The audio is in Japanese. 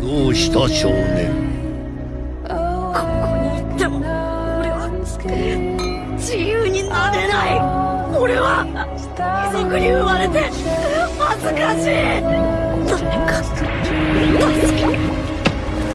どうした少年？ここにても俺は自由になれる。俺は貴族に生まれて恥ずかしい。誰か